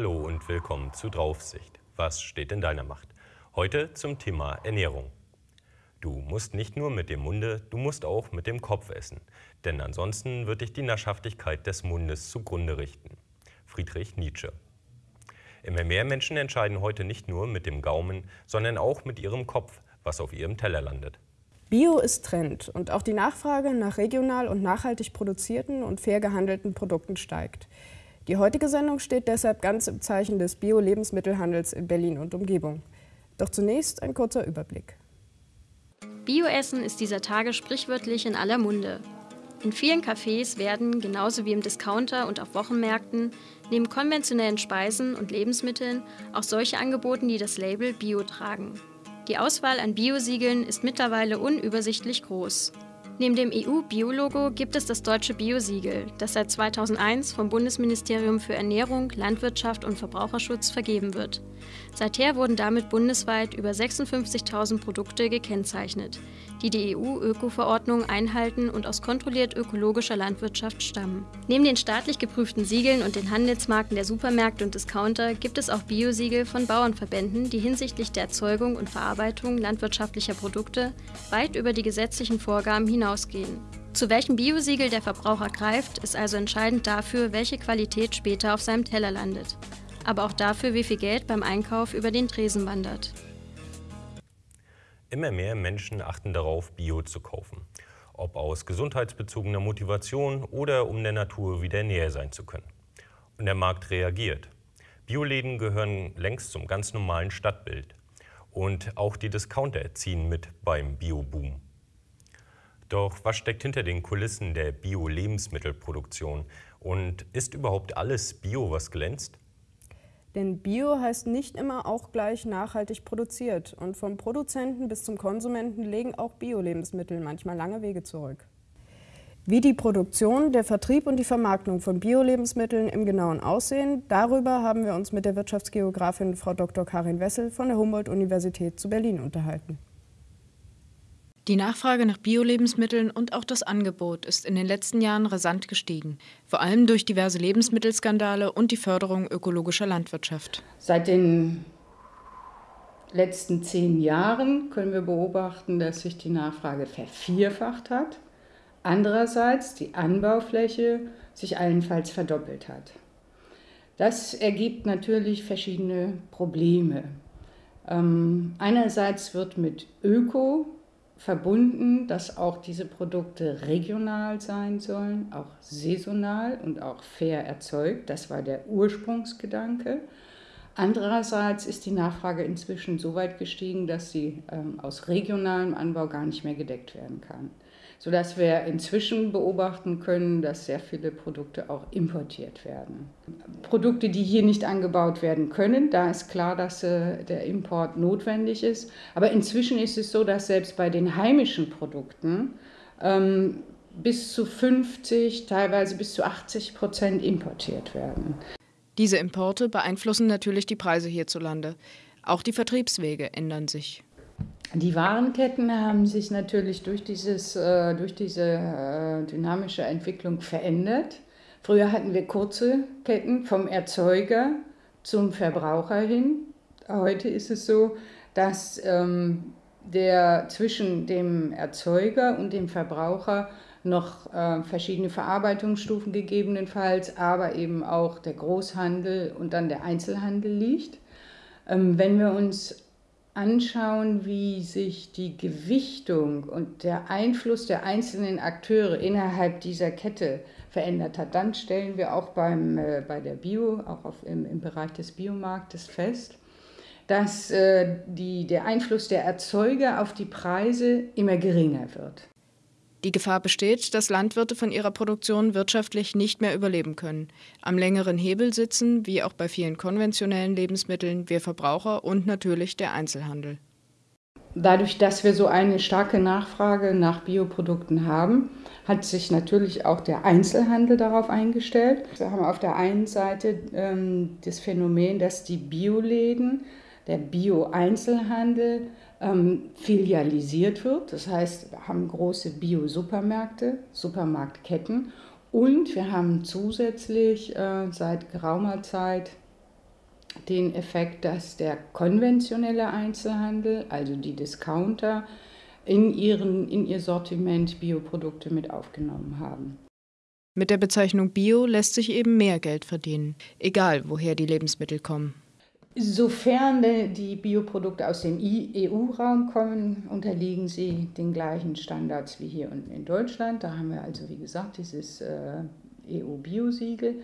Hallo und willkommen zu Draufsicht. Was steht in deiner Macht? Heute zum Thema Ernährung. Du musst nicht nur mit dem Munde, du musst auch mit dem Kopf essen. Denn ansonsten wird dich die Naschhaftigkeit des Mundes zugrunde richten. Friedrich Nietzsche. Immer mehr Menschen entscheiden heute nicht nur mit dem Gaumen, sondern auch mit ihrem Kopf, was auf ihrem Teller landet. Bio ist Trend und auch die Nachfrage nach regional und nachhaltig produzierten und fair gehandelten Produkten steigt. Die heutige Sendung steht deshalb ganz im Zeichen des Bio-Lebensmittelhandels in Berlin und Umgebung. Doch zunächst ein kurzer Überblick. Bioessen ist dieser Tage sprichwörtlich in aller Munde. In vielen Cafés werden, genauso wie im Discounter und auf Wochenmärkten, neben konventionellen Speisen und Lebensmitteln auch solche angeboten, die das Label Bio tragen. Die Auswahl an Biosiegeln ist mittlerweile unübersichtlich groß. Neben dem EU-Biologo gibt es das deutsche Biosiegel, das seit 2001 vom Bundesministerium für Ernährung, Landwirtschaft und Verbraucherschutz vergeben wird. Seither wurden damit bundesweit über 56.000 Produkte gekennzeichnet, die die EU-Öko-Verordnung einhalten und aus kontrolliert ökologischer Landwirtschaft stammen. Neben den staatlich geprüften Siegeln und den Handelsmarken der Supermärkte und Discounter gibt es auch Biosiegel von Bauernverbänden, die hinsichtlich der Erzeugung und Verarbeitung landwirtschaftlicher Produkte weit über die gesetzlichen Vorgaben hinausgehen. Zu welchem Biosiegel der Verbraucher greift, ist also entscheidend dafür, welche Qualität später auf seinem Teller landet aber auch dafür, wie viel Geld beim Einkauf über den Tresen wandert. Immer mehr Menschen achten darauf, Bio zu kaufen. Ob aus gesundheitsbezogener Motivation oder um der Natur wieder näher sein zu können. Und der Markt reagiert. Bioläden gehören längst zum ganz normalen Stadtbild. Und auch die Discounter ziehen mit beim Bio-Boom. Doch was steckt hinter den Kulissen der Bio-Lebensmittelproduktion? Und ist überhaupt alles Bio, was glänzt? Denn Bio heißt nicht immer auch gleich nachhaltig produziert. Und vom Produzenten bis zum Konsumenten legen auch Bio-Lebensmittel manchmal lange Wege zurück. Wie die Produktion, der Vertrieb und die Vermarktung von Bio-Lebensmitteln im Genauen aussehen, darüber haben wir uns mit der Wirtschaftsgeografin Frau Dr. Karin Wessel von der Humboldt-Universität zu Berlin unterhalten. Die Nachfrage nach Bio-Lebensmitteln und auch das Angebot ist in den letzten Jahren rasant gestiegen, vor allem durch diverse Lebensmittelskandale und die Förderung ökologischer Landwirtschaft. Seit den letzten zehn Jahren können wir beobachten, dass sich die Nachfrage vervierfacht hat. Andererseits die Anbaufläche sich allenfalls verdoppelt hat. Das ergibt natürlich verschiedene Probleme. Ähm, einerseits wird mit Öko verbunden, dass auch diese Produkte regional sein sollen, auch saisonal und auch fair erzeugt. Das war der Ursprungsgedanke. Andererseits ist die Nachfrage inzwischen so weit gestiegen, dass sie ähm, aus regionalem Anbau gar nicht mehr gedeckt werden kann sodass wir inzwischen beobachten können, dass sehr viele Produkte auch importiert werden. Produkte, die hier nicht angebaut werden können, da ist klar, dass äh, der Import notwendig ist. Aber inzwischen ist es so, dass selbst bei den heimischen Produkten ähm, bis zu 50, teilweise bis zu 80 Prozent importiert werden. Diese Importe beeinflussen natürlich die Preise hierzulande. Auch die Vertriebswege ändern sich. Die Warenketten haben sich natürlich durch, dieses, äh, durch diese äh, dynamische Entwicklung verändert. Früher hatten wir kurze Ketten vom Erzeuger zum Verbraucher hin. Heute ist es so, dass ähm, der zwischen dem Erzeuger und dem Verbraucher noch äh, verschiedene Verarbeitungsstufen gegebenenfalls, aber eben auch der Großhandel und dann der Einzelhandel liegt. Ähm, wenn wir uns anschauen, wie sich die Gewichtung und der Einfluss der einzelnen Akteure innerhalb dieser Kette verändert hat, dann stellen wir auch beim, äh, bei der Bio, auch auf, im, im Bereich des Biomarktes fest, dass äh, die, der Einfluss der Erzeuger auf die Preise immer geringer wird. Die Gefahr besteht, dass Landwirte von ihrer Produktion wirtschaftlich nicht mehr überleben können, am längeren Hebel sitzen, wie auch bei vielen konventionellen Lebensmitteln, wir Verbraucher und natürlich der Einzelhandel. Dadurch, dass wir so eine starke Nachfrage nach Bioprodukten haben, hat sich natürlich auch der Einzelhandel darauf eingestellt. Wir haben auf der einen Seite ähm, das Phänomen, dass die Bioläden, der Bio-Einzelhandel ähm, filialisiert wird. Das heißt, wir haben große Bio-Supermärkte, Supermarktketten und wir haben zusätzlich äh, seit geraumer Zeit den Effekt, dass der konventionelle Einzelhandel, also die Discounter, in, ihren, in ihr Sortiment Bioprodukte mit aufgenommen haben. Mit der Bezeichnung Bio lässt sich eben mehr Geld verdienen, egal woher die Lebensmittel kommen. Sofern die Bioprodukte aus dem EU-Raum kommen, unterliegen sie den gleichen Standards wie hier in Deutschland. Da haben wir also, wie gesagt, dieses äh, EU-Biosiegel.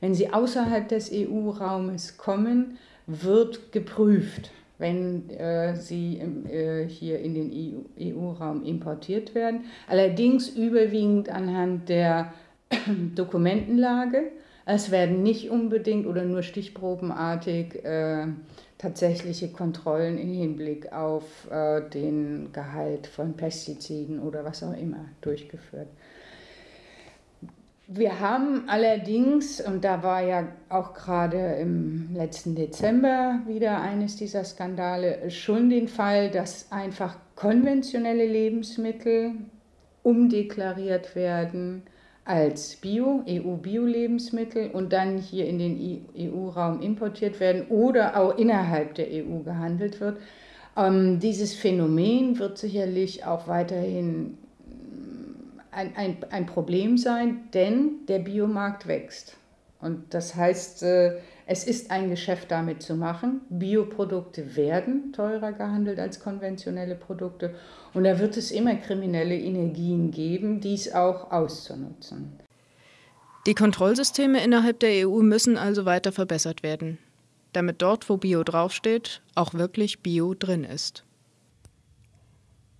Wenn sie außerhalb des EU-Raumes kommen, wird geprüft, wenn äh, sie äh, hier in den EU-Raum importiert werden. Allerdings überwiegend anhand der Dokumentenlage. Es werden nicht unbedingt oder nur stichprobenartig äh, tatsächliche Kontrollen im Hinblick auf äh, den Gehalt von Pestiziden oder was auch immer durchgeführt. Wir haben allerdings, und da war ja auch gerade im letzten Dezember wieder eines dieser Skandale, schon den Fall, dass einfach konventionelle Lebensmittel umdeklariert werden als Bio, EU-Bio-Lebensmittel und dann hier in den EU-Raum importiert werden oder auch innerhalb der EU gehandelt wird. Ähm, dieses Phänomen wird sicherlich auch weiterhin mm, ein, ein, ein Problem sein, denn der Biomarkt wächst. Und das heißt, äh, es ist ein Geschäft damit zu machen. Bioprodukte werden teurer gehandelt als konventionelle Produkte. Und da wird es immer kriminelle Energien geben, dies auch auszunutzen. Die Kontrollsysteme innerhalb der EU müssen also weiter verbessert werden, damit dort, wo Bio draufsteht, auch wirklich Bio drin ist.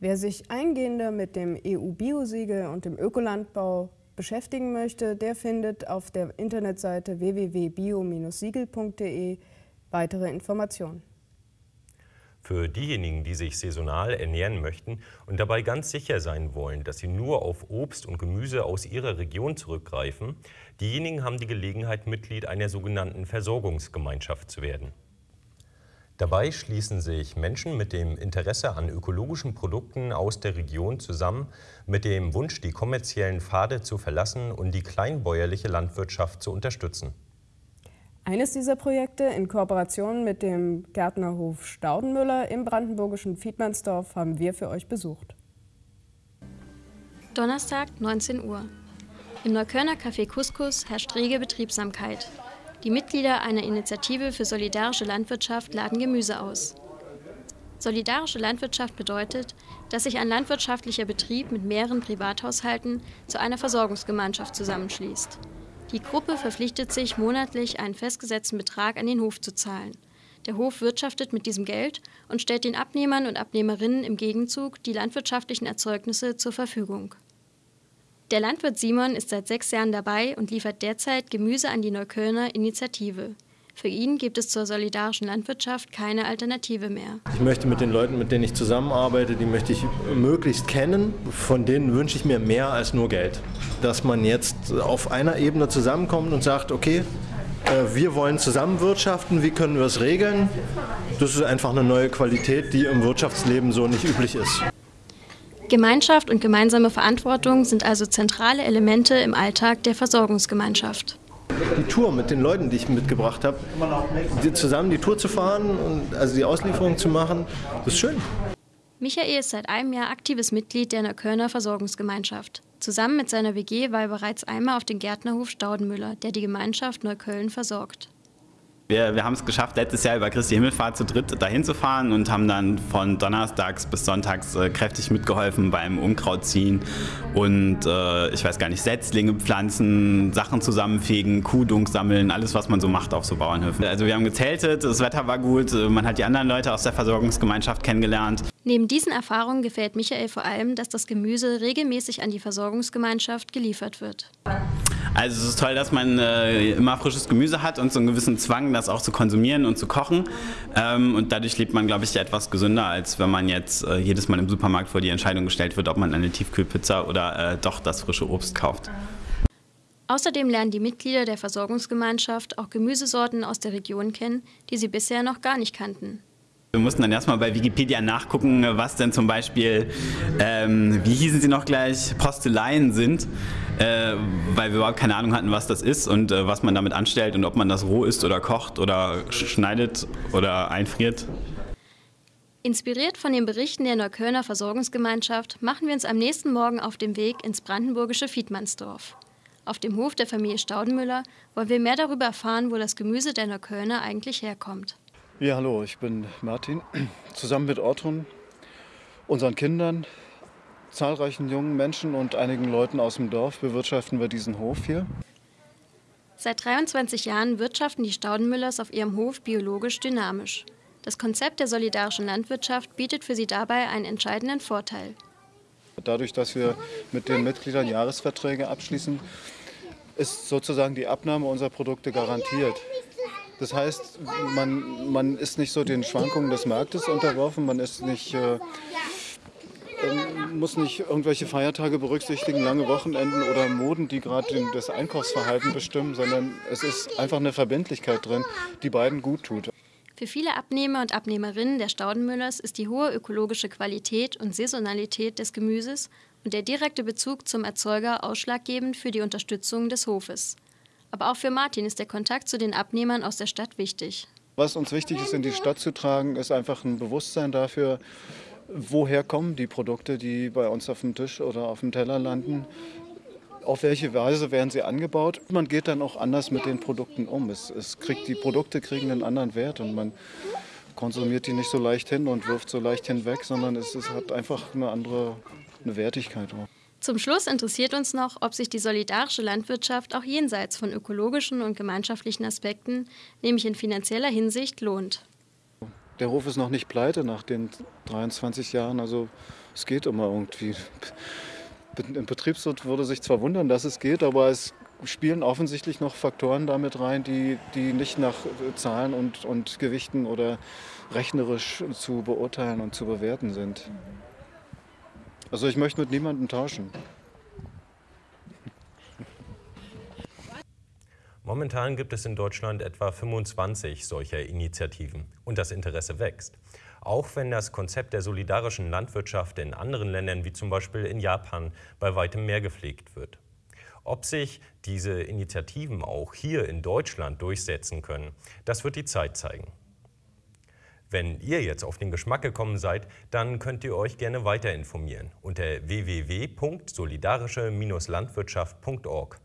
Wer sich eingehender mit dem EU-Biosiegel und dem Ökolandbau beschäftigen möchte, der findet auf der Internetseite www.bio-siegel.de weitere Informationen. Für diejenigen, die sich saisonal ernähren möchten und dabei ganz sicher sein wollen, dass sie nur auf Obst und Gemüse aus ihrer Region zurückgreifen, diejenigen haben die Gelegenheit, Mitglied einer sogenannten Versorgungsgemeinschaft zu werden. Dabei schließen sich Menschen mit dem Interesse an ökologischen Produkten aus der Region zusammen, mit dem Wunsch, die kommerziellen Pfade zu verlassen und die kleinbäuerliche Landwirtschaft zu unterstützen. Eines dieser Projekte in Kooperation mit dem Gärtnerhof Staudenmüller im brandenburgischen Fiedmannsdorf haben wir für euch besucht. Donnerstag, 19 Uhr. Im Neuköllner Café Couscous herrscht rege Betriebsamkeit. Die Mitglieder einer Initiative für solidarische Landwirtschaft laden Gemüse aus. Solidarische Landwirtschaft bedeutet, dass sich ein landwirtschaftlicher Betrieb mit mehreren Privathaushalten zu einer Versorgungsgemeinschaft zusammenschließt. Die Gruppe verpflichtet sich, monatlich einen festgesetzten Betrag an den Hof zu zahlen. Der Hof wirtschaftet mit diesem Geld und stellt den Abnehmern und Abnehmerinnen im Gegenzug die landwirtschaftlichen Erzeugnisse zur Verfügung. Der Landwirt Simon ist seit sechs Jahren dabei und liefert derzeit Gemüse an die Neuköllner Initiative. Für ihn gibt es zur solidarischen Landwirtschaft keine Alternative mehr. Ich möchte mit den Leuten, mit denen ich zusammenarbeite, die möchte ich möglichst kennen. Von denen wünsche ich mir mehr als nur Geld. Dass man jetzt auf einer Ebene zusammenkommt und sagt, okay, äh, wir wollen zusammenwirtschaften, wie können wir es regeln? Das ist einfach eine neue Qualität, die im Wirtschaftsleben so nicht üblich ist. Gemeinschaft und gemeinsame Verantwortung sind also zentrale Elemente im Alltag der Versorgungsgemeinschaft. Die Tour mit den Leuten, die ich mitgebracht habe, zusammen die Tour zu fahren und also die Auslieferung zu machen, das ist schön. Michael ist seit einem Jahr aktives Mitglied der Neuköllner Versorgungsgemeinschaft. Zusammen mit seiner WG war er bereits einmal auf den Gärtnerhof Staudenmüller, der die Gemeinschaft Neukölln versorgt. Wir, wir haben es geschafft, letztes Jahr über Christi Himmelfahrt zu dritt dahin zu fahren und haben dann von Donnerstags bis Sonntags äh, kräftig mitgeholfen beim Unkrautziehen und äh, ich weiß gar nicht, Setzlinge pflanzen, Sachen zusammenfegen, Kuhdung sammeln, alles was man so macht auf so Bauernhöfen. Also wir haben gezeltet, das Wetter war gut, äh, man hat die anderen Leute aus der Versorgungsgemeinschaft kennengelernt. Neben diesen Erfahrungen gefällt Michael vor allem, dass das Gemüse regelmäßig an die Versorgungsgemeinschaft geliefert wird. Also es ist toll, dass man äh, immer frisches Gemüse hat und so einen gewissen Zwang, das auch zu konsumieren und zu kochen. Ähm, und dadurch lebt man, glaube ich, etwas gesünder, als wenn man jetzt äh, jedes Mal im Supermarkt vor die Entscheidung gestellt wird, ob man eine Tiefkühlpizza oder äh, doch das frische Obst kauft. Außerdem lernen die Mitglieder der Versorgungsgemeinschaft auch Gemüsesorten aus der Region kennen, die sie bisher noch gar nicht kannten. Wir mussten dann erstmal bei Wikipedia nachgucken, was denn zum Beispiel, ähm, wie hießen sie noch gleich, Posteleien sind, äh, weil wir überhaupt keine Ahnung hatten, was das ist und äh, was man damit anstellt und ob man das roh isst oder kocht oder schneidet oder einfriert. Inspiriert von den Berichten der Neuköllner Versorgungsgemeinschaft machen wir uns am nächsten Morgen auf den Weg ins brandenburgische Fiedmannsdorf. Auf dem Hof der Familie Staudenmüller wollen wir mehr darüber erfahren, wo das Gemüse der Neuköllner eigentlich herkommt. Ja, hallo, ich bin Martin. Zusammen mit Ortun, unseren Kindern, zahlreichen jungen Menschen und einigen Leuten aus dem Dorf bewirtschaften wir diesen Hof hier. Seit 23 Jahren wirtschaften die Staudenmüllers auf ihrem Hof biologisch dynamisch. Das Konzept der solidarischen Landwirtschaft bietet für sie dabei einen entscheidenden Vorteil. Dadurch, dass wir mit den Mitgliedern Jahresverträge abschließen, ist sozusagen die Abnahme unserer Produkte garantiert. Das heißt, man, man ist nicht so den Schwankungen des Marktes unterworfen, man ist nicht, äh, ähm, muss nicht irgendwelche Feiertage berücksichtigen, lange Wochenenden oder Moden, die gerade das Einkaufsverhalten bestimmen, sondern es ist einfach eine Verbindlichkeit drin, die beiden gut tut. Für viele Abnehmer und Abnehmerinnen der Staudenmüllers ist die hohe ökologische Qualität und Saisonalität des Gemüses und der direkte Bezug zum Erzeuger ausschlaggebend für die Unterstützung des Hofes. Aber auch für Martin ist der Kontakt zu den Abnehmern aus der Stadt wichtig. Was uns wichtig ist, in die Stadt zu tragen, ist einfach ein Bewusstsein dafür, woher kommen die Produkte, die bei uns auf dem Tisch oder auf dem Teller landen. Auf welche Weise werden sie angebaut? Man geht dann auch anders mit den Produkten um. Es, es kriegt, die Produkte kriegen einen anderen Wert und man konsumiert die nicht so leicht hin und wirft so leicht hinweg, sondern es, es hat einfach eine andere eine Wertigkeit. Auch. Zum Schluss interessiert uns noch, ob sich die solidarische Landwirtschaft auch jenseits von ökologischen und gemeinschaftlichen Aspekten, nämlich in finanzieller Hinsicht, lohnt. Der Hof ist noch nicht pleite nach den 23 Jahren, also es geht immer irgendwie. Ein Betriebswirt würde sich zwar wundern, dass es geht, aber es spielen offensichtlich noch Faktoren damit rein, die, die nicht nach Zahlen und, und Gewichten oder rechnerisch zu beurteilen und zu bewerten sind. Also ich möchte mit niemandem tauschen. Momentan gibt es in Deutschland etwa 25 solcher Initiativen und das Interesse wächst. Auch wenn das Konzept der solidarischen Landwirtschaft in anderen Ländern wie zum Beispiel in Japan bei weitem mehr gepflegt wird. Ob sich diese Initiativen auch hier in Deutschland durchsetzen können, das wird die Zeit zeigen. Wenn ihr jetzt auf den Geschmack gekommen seid, dann könnt ihr euch gerne weiter informieren unter www.solidarische-landwirtschaft.org.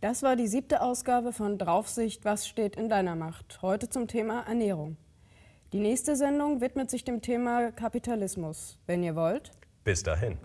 Das war die siebte Ausgabe von Draufsicht, was steht in deiner Macht? Heute zum Thema Ernährung. Die nächste Sendung widmet sich dem Thema Kapitalismus. Wenn ihr wollt. Bis dahin.